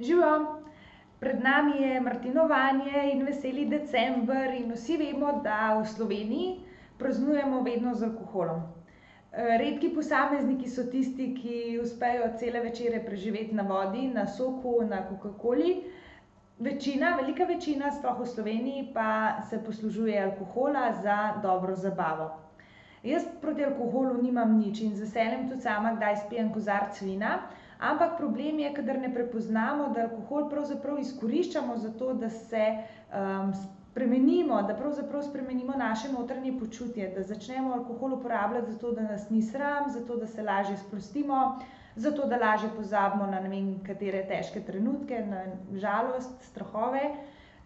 Živijo, pred nami je martinovanje in veseli december in vsi vemo, da v Sloveniji praznujemo vedno z alkoholom. redki posamezniki so tisti, ki uspejo cele večere preživeti na vodi, na soku, na kokakoli. Večina, velika večina, sploh v Sloveniji, pa se poslužuje alkohola za dobro zabavo. Jaz proti alkoholu nimam nič in z veseljem tudi sama kdaj spijem kozarec vina, ampak problem je, kadar ne prepoznamo, da alkohol pravzaprav izkoriščamo zato, da se, spremenimo, da pravzaprav spremenimo naše notranje počutje, da začnemo alkohol uporabljati zato, da nas ni sram, zato, da se lažje sprostimo, zato, da lažje pozabimo na ne vem katere težke trenutke, na žalost, strahove.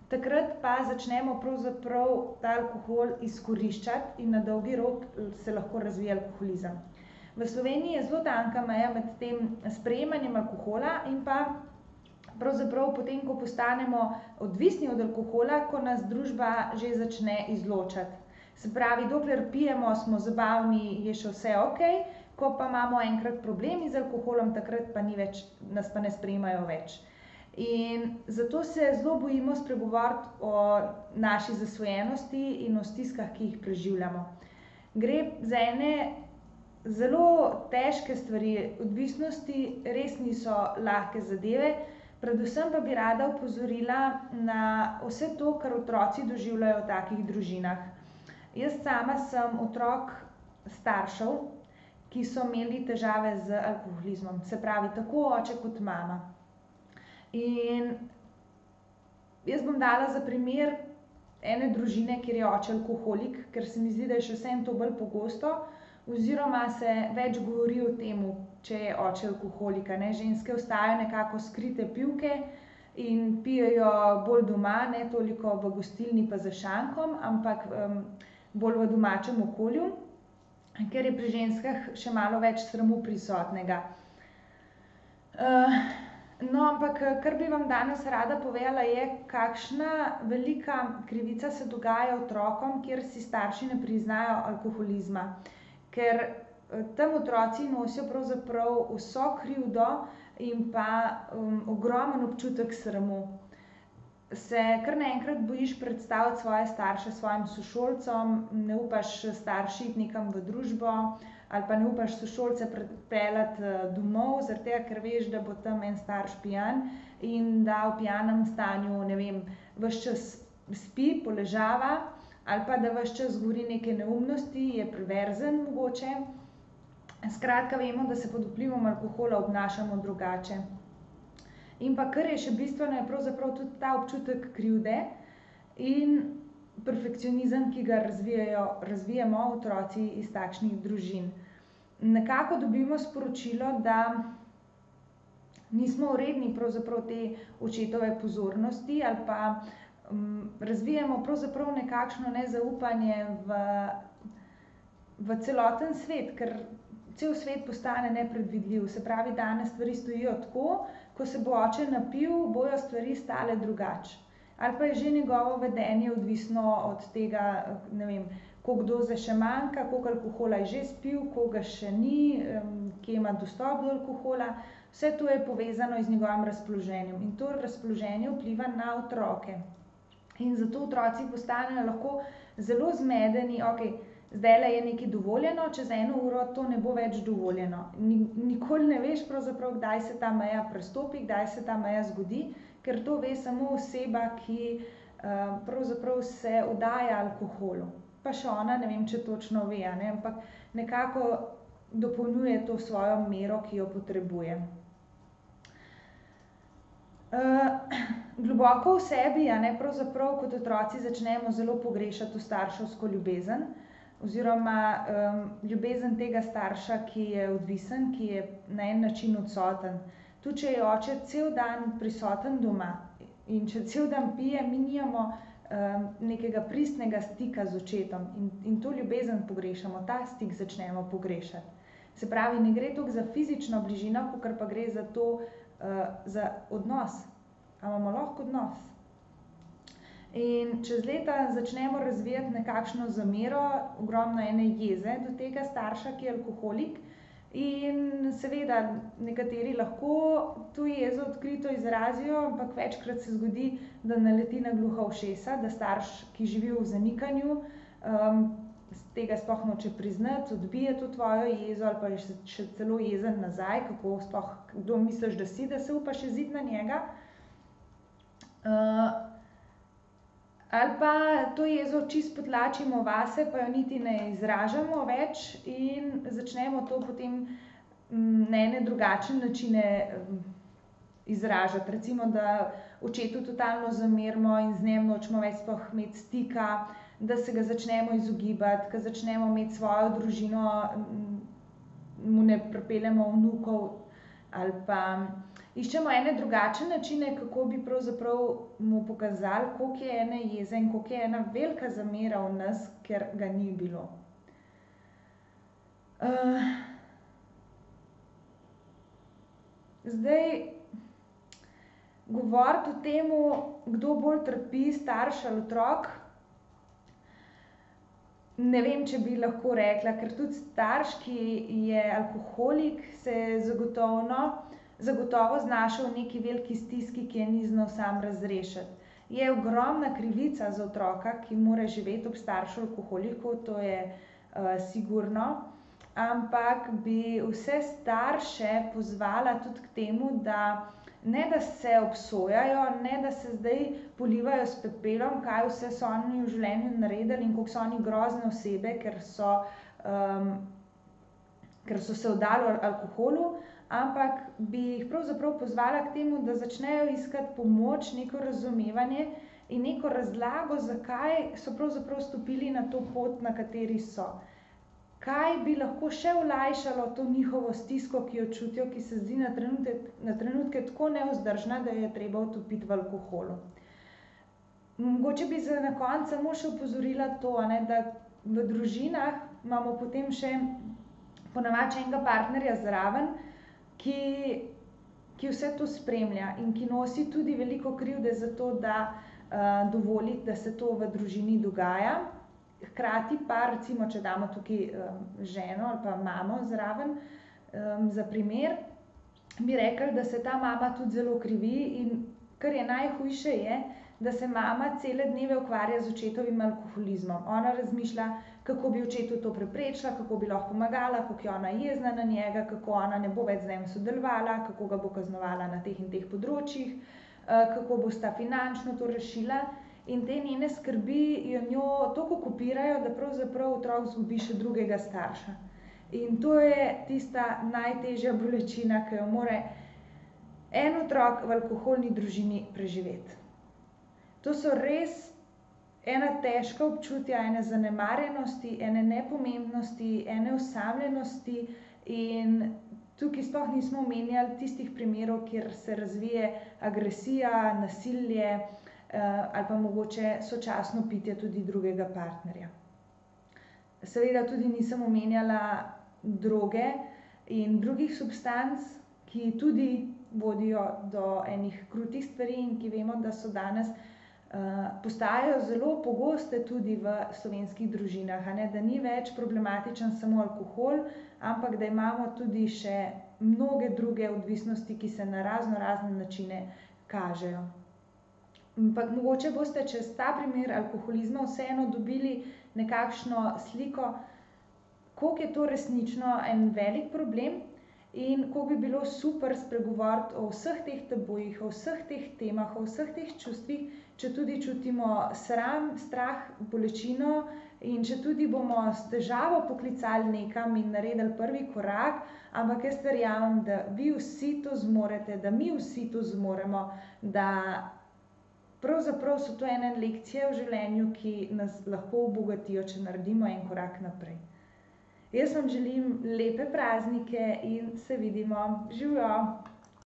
Takrat pa začnemo pravzaprav ta alkohol izkoriščati in na dolgi rok se lahko razvije alkoholizem. V Sloveniji je zelo tanka meja med tem sprejemanjem alkohola in pa pravzaprav potem, ko postanemo odvisni od alkohola, ko nas družba že začne izločati. Se pravi, dokler pijemo, smo zabavni, je še vse okej, ko pa imamo enkrat problem z alkoholom, takrat pa ni več, nas pa ne sprejemajo več. In zato se zelo bojimo spregovoriti o naši zasvojenosti in o stiskah, ki jih preživljamo. Gre za ene zelo težke stvari, odvisnosti res niso lahke zadeve, predvsem pa bi rada opozorila na vse to, kar otroci doživljajo v takih družinah. Jaz sama sem otrok staršev, ki so imeli težave z alkoholizmom, se pravi tako oče kot mama. In jaz bom dala za primer ene družine, kjer je oče alkoholik, ker se mi zdi, da je še vseeno to bolj pogosto, oziroma se več govori o tem, če je oče alkoholik, ne. Ženske ostajajo nekako skrite pivke in pijejo bolj doma, ne toliko v gostilni pa za šankom, ampak, bolj v domačem okolju, ker je pri ženskah še malo več sramu prisotnega. no, ampak, kar bi vam danes rada povedala, je, kakšna velika krivica se dogaja otrokom, kjer si starši ne priznajo alkoholizma. Ker, tam otroci nosijo pravzaprav vso krivdo in pa, ogromen občutek sramu. Se kar naenkrat bojiš predstaviti svoje starše svojim sošolcem, ne upaš s starši iti nekam v družbo ali pa ne upaš sošolce pripeljati, domov, zaradi tega, ker veš, da bo tam en starš pijan in da v pijanem stanju, ne vem, ves čas spi, poležava ali pa da ves čas govori neke neumnosti, je perverzen mogoče. Skratka, vemo, da se pod vplivom alkohola obnašamo drugače. In pa kar je še bistveno, je pravzaprav tudi ta občutek krivde in perfekcionizem, ki ga razvijajo, razvijamo otroci iz takšnih družin. Nekako dobimo sporočilo, da nismo pravzaprav te očetove pozornosti ali pa, razvijamo pravzaprav nekakšno nezaupanje v, v celoten svet, ker cel svet postane nepredvidljiv. Se pravi, danes stvari stojijo tako, ko se bo oče napil, bojo stvari stale drugače. Ali pa je že njegovo vedenje odvisno od tega, ne vem, koliko doze še manjka, koliko alkohola je že spil, koliko ga še ni, kje ima dostop do alkohola. Vse to je povezano z njegovim razpoloženjem in to razpoloženje vpliva na otroke. In zato otroci postanejo lahko zelo zmedeni, okej, zdajle je nekaj dovoljeno, čez eno uro to ne bo več dovoljeno. nikoli ne veš pravzaprav, kdaj se ta meja prestopi, kdaj se ta meja zgodi, ker to ve samo oseba, ki, pravzaprav se oddaja alkoholu. Pa še ona ne vem, če točno ve, a ne, ampak nekako dopolnjuje to svojo mero, ki jo potrebuje. globoko v sebi, a ne, pravzaprav kot otroci začnemo zelo pogrešati to starševsko ljubezen oziroma, ljubezen tega starša, ki je odvisen, ki je na en način odsoten. Tudi če je oče cel dan prisoten doma in če cel dan pije, mi nimamo, nekega pristnega stika z očetom in, in to ljubezen pogrešamo, ta stik začnemo pogrešati. Se pravi, ne gre toliko za fizično bližino, kakor pa gre za to, za odnos. A imamo lahko odnos. In čez leta začnemo razvijati nekakšno zamero, ogromno ene jeze do tega starša, ki je alkoholik, In seveda nekateri lahko to jezo odkrito izrazijo, ampak večkrat se zgodi, da naleti na gluha ušesa, da starš, ki živi v zanikanju, tega sploh noče priznati, odbije to tvojo jezo ali pa je še celo jezen nazaj, kako sploh, kdo misliš, da si, da se upaš jeziti na njega. Ali pa to jezo čisto potlačimo vase pa jo niti ne izražamo več in začnemo to potem, na ene drugačne načine, izražati, recimo, da očetu totalno zamerimo in z njim nočemo več imeti stika, da se ga začnemo izogibati, ke začnemo imeti svojo družino, mu ne pripeljemo vnukov ali pa iščemo ene drugačne načine, kako bi pravzaprav mu pokazali, koliko je ene jeze in koliko je ena velika zamera v nas, ker ga ni bilo. zdaj govoriti o tem, kdo bolj trpi, starš ali otrok, ne vem, če bi lahko rekla, ker tudi starš, ki je alkoholik, se zagotovo, zagotovo znašel v neki veliki stiski, ki je ni znal sam razrešiti. Je ogromna krivica za otroka, ki mora živeti ob staršu alkoholiku, to je, sigurno, ampak bi vse starše pozvala tudi k temu, da ne da se obsojajo, ne da se zdaj polivajo s pepelom, kaj vse so oni v življenju naredili in koliko so oni grozne osebe, ker so, ker so se vdali alkoholu, ampak bi jih pravzaprav pozvala k temu, da začnejo iskati pomoč, neko razumevanje in neko razlago, zakaj so pravzaprav stopili na to pot, na kateri so. Kaj bi lahko še olajšalo to njihovo stisko, ki jo čutijo, ki se zdi na trenutek, na trenutke tako nevzdržna, da je treba utopiti v alkoholu. Mogoče bi za na konec samo še opozorila to, ne, da v družinah imamo potem še po navadi še enega partnerja zraven, ki, ki vse to spremlja in ki nosi tudi veliko krivde za to, da, dovoli, da se to v družini dogaja. Hkrati pa recimo, če damo tukaj, ženo ali pa mamo zraven, za primer, bi rekli, da se ta mama tudi zelo krivi, in kar je najhujše, je, da se mama cele dneve ukvarja z očetovim alkoholizmom. Ona razmišlja, kako bi očetu to preprečila, kako bi lahko pomagala, kako je ona jezna na njega, kako ona ne bo več z njim sodelovala, kako ga bo kaznovala na teh in teh področjih, kako bosta finančno to rešila. In te njene skrbi jo njo toliko okupirajo, da pravzaprav otrok izgubi še drugega starša. In to je tista najtežja bolečina, ke jo mora en otrok v alkoholni družini preživeti. To so res ena težka občutja, ene zanemarjenosti, ene nepomembnosti, ene osamljenosti in tukaj sploh nismo omenjali tistih primerov, kjer se razvije agresija, nasilje, ali pa mogoče sočasno pitje tudi drugega partnerja. Seveda tudi nisem omenjala droge in drugih substanc, ki tudi vodijo do enih krutih stvari in ki vemo, da so danes, postajajo zelo pogoste tudi v slovenskih družinah, ne, da ni več problematičen samo alkohol, ampak da imamo tudi še mnoge druge odvisnosti, ki se na raznorazne načine kažejo. Ampak mogoče boste čez ta primer alkoholizma vseeno dobili nekakšno sliko, koliko je to resnično en velik problem in koliko bi bilo super spregovoriti o vseh teh tabujih, o vseh teh temah, o vseh teh čustvih, četudi čutimo sram, strah, bolečino in četudi bomo s težavo poklicali nekam in naredili prvi korak, ampak jaz verjamem, da vi vsi to zmorete, da mi vsi to zmoremo, da pravzaprav so to ene lekcije v življenju, ki nas lahko obogatijo, če naredimo en korak naprej. Jaz vam želim lepe praznike in se vidimo. Živjo.